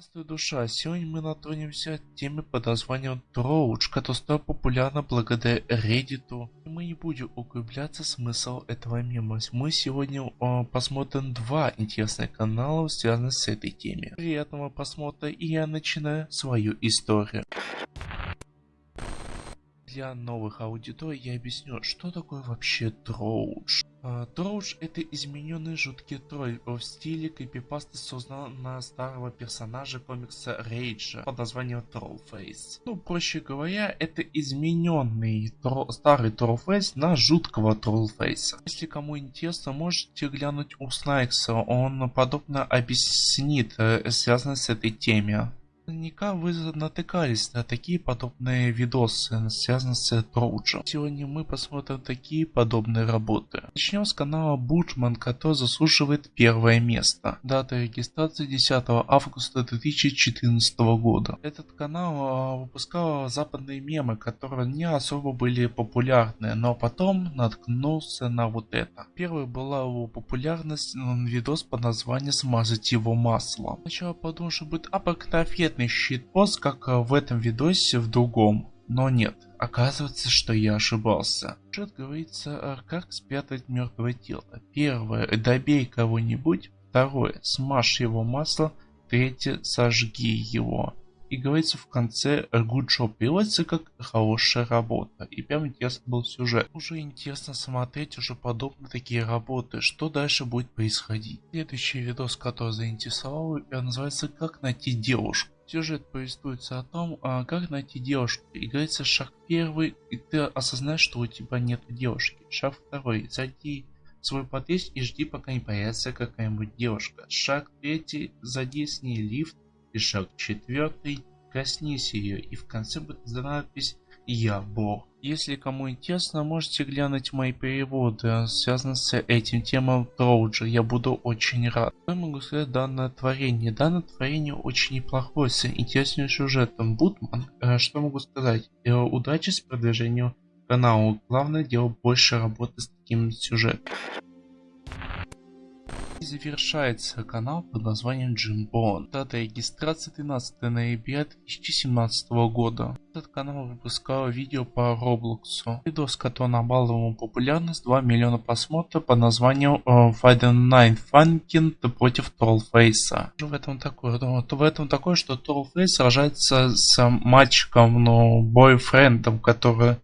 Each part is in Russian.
Здравствуй, душа! Сегодня мы натронемся теме под названием Троуч, которая стала популярна благодаря Reddit. И мы не будем углубляться в смысл этого мема. Мы сегодня э, посмотрим два интересных канала, связанных с этой темой. Приятного просмотра и я начинаю свою историю. Для новых аудиторий я объясню, что такое вообще Троуч. А, Троуч это измененный жуткий тролль в стиле крипипасты на старого персонажа комикса Рейджа под названием Trollface. Ну, проще говоря, это измененный тро старый Trollface на жуткого Trollface а. Если кому интересно, можете глянуть у Снайкса, он подобно объяснит, э, связано с этой темой. Наверняка вы натыкались на такие подобные видосы, связанные с Trollge ем. Сегодня мы посмотрим такие подобные работы. Начнем с канала Бучман, который заслуживает первое место. Дата регистрации 10 августа 2014 года. Этот канал а, выпускал западные мемы, которые не особо были популярны, но потом наткнулся на вот это. Первый была его популярность видос под названием «Смазать его маслом». Сначала подумал, что будет обыкновенный конкретный щитпост, как в этом видосе в другом. Но нет, оказывается, что я ошибался. Сюжет говорится, как спрятать мертвое тело. Первое, добей кого-нибудь. Второе, смажь его масло. Третье, сожги его. И говорится в конце good job. Переводится как хорошая работа. И прям интересно был сюжет. Уже интересно смотреть уже подобные такие работы. Что дальше будет происходить. Следующий видос, который заинтересовал, называется как найти девушку. Сюжет повествуется о том, а, как найти девушку. И шаг первый, и ты осознаешь, что у тебя нет девушки. Шаг второй, зайди в свой подъезд и жди, пока не появится какая-нибудь девушка. Шаг третий, зайди с ней лифт. И шаг четвертый, коснись ее. И в конце будет надпись «Я Бог». Если кому интересно, можете глянуть мои переводы, связанные с этим темам Троуджа. Я буду очень рад. Что я могу сказать данное творение? Данное творение очень неплохое, с интересным сюжетом. Бутман, э, что могу сказать? Э, удачи с продвижением канала. Главное делать больше работы с таким сюжетом завершается канал под названием Джимбон. Дата регистрации 13 ноября 2017 года. Этот канал выпускал видео по Роблоксу. Видос, который набрал ему популярность 2 миллиона просмотров под названием Fighting Nine Funkin против Троллфейса. Что в этом такое? То в этом такое, что Троллфейс сражается с мальчиком, но бойфрендом, который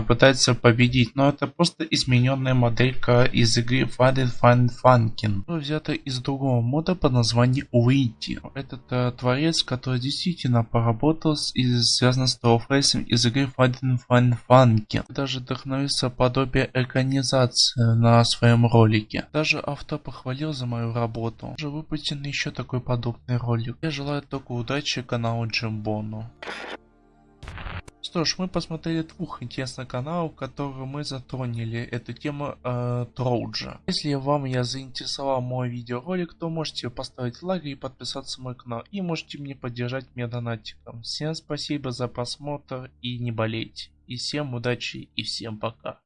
пытается победить, но это просто измененная моделька из игры Fun Fun Funkin, взята из другого мода под названием Уити. Этот э, творец, который действительно поработал с, и связан с Trollface из игры Fun Fun Funkin. Даже вдохновился подобие экранизации на своем ролике. Даже автор похвалил за мою работу. Уже выпущен еще такой подобный ролик. Я желаю только удачи каналу Джимбону. Что ж, мы посмотрели двух интересных каналов, которые мы затронули эту тему э, Троуджа. Если вам я заинтересовал мой видеоролик, то можете поставить лайк и подписаться на мой канал. И можете мне поддержать меня донатиком. Всем спасибо за просмотр и не болейте. И всем удачи и всем пока.